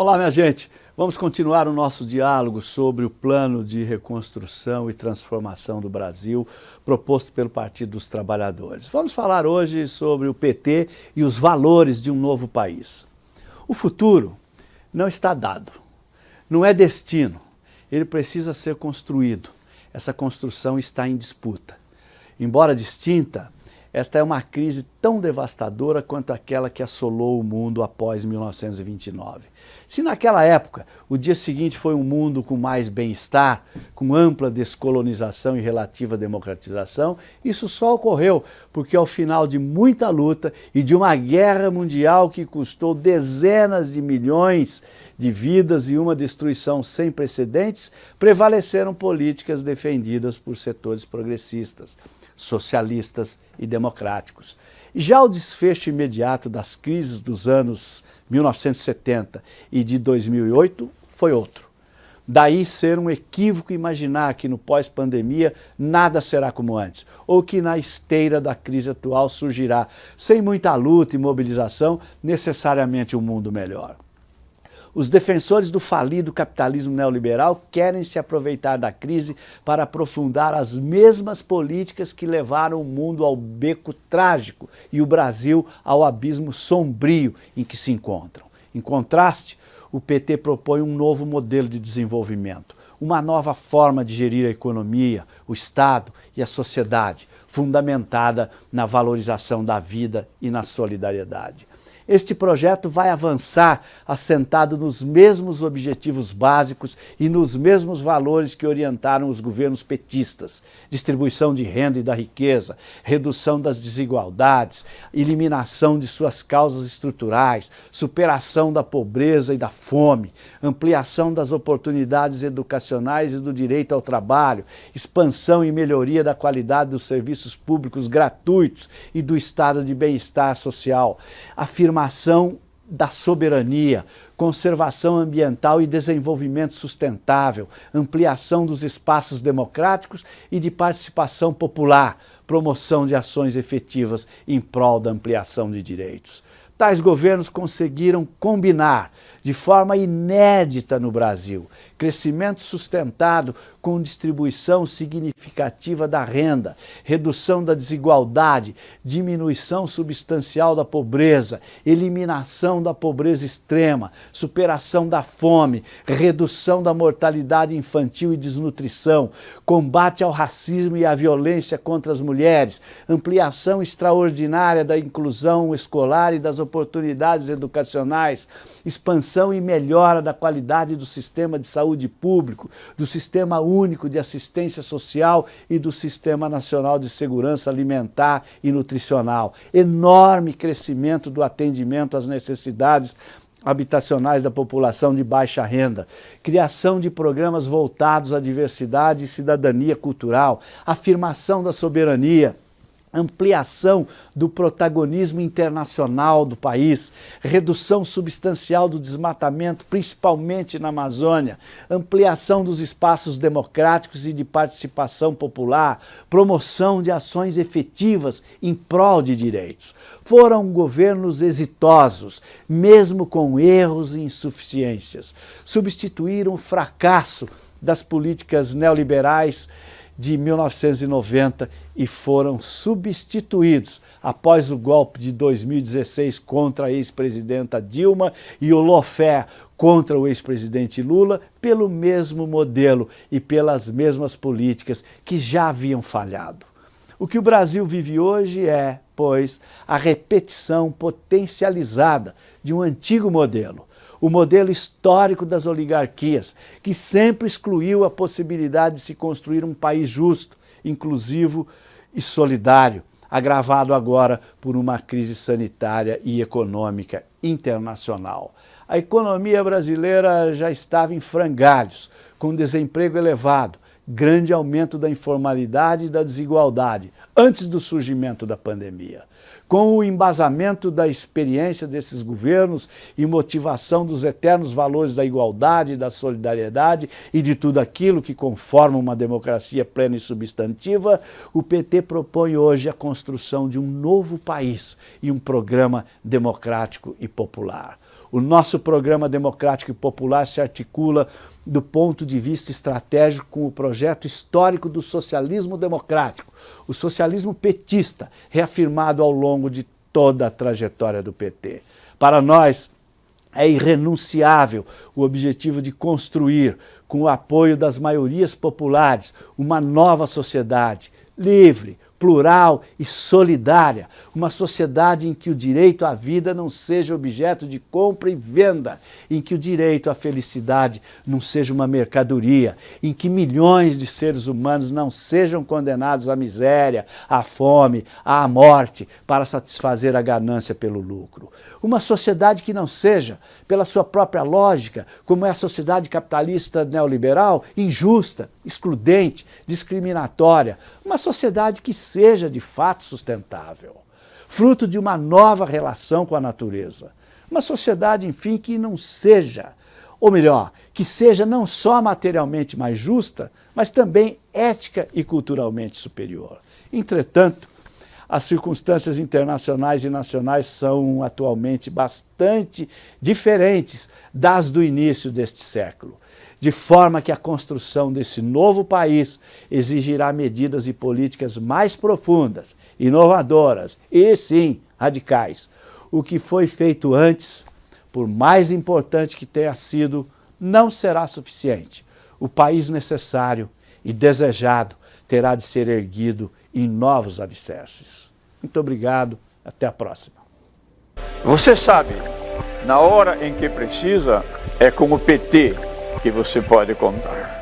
Olá, minha gente. Vamos continuar o nosso diálogo sobre o plano de reconstrução e transformação do Brasil proposto pelo Partido dos Trabalhadores. Vamos falar hoje sobre o PT e os valores de um novo país. O futuro não está dado, não é destino, ele precisa ser construído. Essa construção está em disputa. Embora distinta, esta é uma crise tão devastadora quanto aquela que assolou o mundo após 1929. Se naquela época o dia seguinte foi um mundo com mais bem-estar, com ampla descolonização e relativa democratização, isso só ocorreu porque ao final de muita luta e de uma guerra mundial que custou dezenas de milhões de vidas e uma destruição sem precedentes, prevaleceram políticas defendidas por setores progressistas socialistas e democráticos. Já o desfecho imediato das crises dos anos 1970 e de 2008 foi outro. Daí ser um equívoco imaginar que no pós-pandemia nada será como antes, ou que na esteira da crise atual surgirá, sem muita luta e mobilização, necessariamente um mundo melhor. Os defensores do falido capitalismo neoliberal querem se aproveitar da crise para aprofundar as mesmas políticas que levaram o mundo ao beco trágico e o Brasil ao abismo sombrio em que se encontram. Em contraste, o PT propõe um novo modelo de desenvolvimento, uma nova forma de gerir a economia, o Estado e a sociedade, fundamentada na valorização da vida e na solidariedade. Este projeto vai avançar assentado nos mesmos objetivos básicos e nos mesmos valores que orientaram os governos petistas. Distribuição de renda e da riqueza, redução das desigualdades, eliminação de suas causas estruturais, superação da pobreza e da fome, ampliação das oportunidades educacionais e do direito ao trabalho, expansão e melhoria da qualidade dos serviços públicos gratuitos e do estado de bem-estar social, afirma afirmação da soberania, conservação ambiental e desenvolvimento sustentável, ampliação dos espaços democráticos e de participação popular, promoção de ações efetivas em prol da ampliação de direitos. Tais governos conseguiram combinar de forma inédita no Brasil, crescimento sustentado com distribuição significativa da renda, redução da desigualdade, diminuição substancial da pobreza, eliminação da pobreza extrema, superação da fome, redução da mortalidade infantil e desnutrição, combate ao racismo e à violência contra as mulheres, ampliação extraordinária da inclusão escolar e das oportunidades educacionais, expansão e melhora da qualidade do sistema de saúde público, do Sistema Único de Assistência Social e do Sistema Nacional de Segurança Alimentar e Nutricional. Enorme crescimento do atendimento às necessidades habitacionais da população de baixa renda, criação de programas voltados à diversidade e cidadania cultural, afirmação da soberania, ampliação do protagonismo internacional do país, redução substancial do desmatamento, principalmente na Amazônia, ampliação dos espaços democráticos e de participação popular, promoção de ações efetivas em prol de direitos. Foram governos exitosos, mesmo com erros e insuficiências. Substituíram o fracasso das políticas neoliberais de 1990 e foram substituídos após o golpe de 2016 contra a ex-presidenta Dilma e o lawfare contra o ex-presidente Lula pelo mesmo modelo e pelas mesmas políticas que já haviam falhado. O que o Brasil vive hoje é, pois, a repetição potencializada de um antigo modelo, o modelo histórico das oligarquias, que sempre excluiu a possibilidade de se construir um país justo, inclusivo e solidário, agravado agora por uma crise sanitária e econômica internacional. A economia brasileira já estava em frangalhos, com desemprego elevado, grande aumento da informalidade e da desigualdade, antes do surgimento da pandemia. Com o embasamento da experiência desses governos e motivação dos eternos valores da igualdade, da solidariedade e de tudo aquilo que conforma uma democracia plena e substantiva, o PT propõe hoje a construção de um novo país e um programa democrático e popular. O nosso programa democrático e popular se articula do ponto de vista estratégico com o projeto histórico do socialismo democrático, o socialismo petista, reafirmado ao longo de toda a trajetória do PT. Para nós, é irrenunciável o objetivo de construir, com o apoio das maiorias populares, uma nova sociedade livre, plural e solidária, uma sociedade em que o direito à vida não seja objeto de compra e venda, em que o direito à felicidade não seja uma mercadoria, em que milhões de seres humanos não sejam condenados à miséria, à fome, à morte, para satisfazer a ganância pelo lucro. Uma sociedade que não seja, pela sua própria lógica, como é a sociedade capitalista neoliberal, injusta, excludente, discriminatória, uma sociedade que seja de fato sustentável, fruto de uma nova relação com a natureza. Uma sociedade, enfim, que não seja, ou melhor, que seja não só materialmente mais justa, mas também ética e culturalmente superior. Entretanto, as circunstâncias internacionais e nacionais são atualmente bastante diferentes das do início deste século de forma que a construção desse novo país exigirá medidas e políticas mais profundas, inovadoras e, sim, radicais. O que foi feito antes, por mais importante que tenha sido, não será suficiente. O país necessário e desejado terá de ser erguido em novos alicerces. Muito obrigado, até a próxima. Você sabe, na hora em que precisa, é com o PT que você pode contar.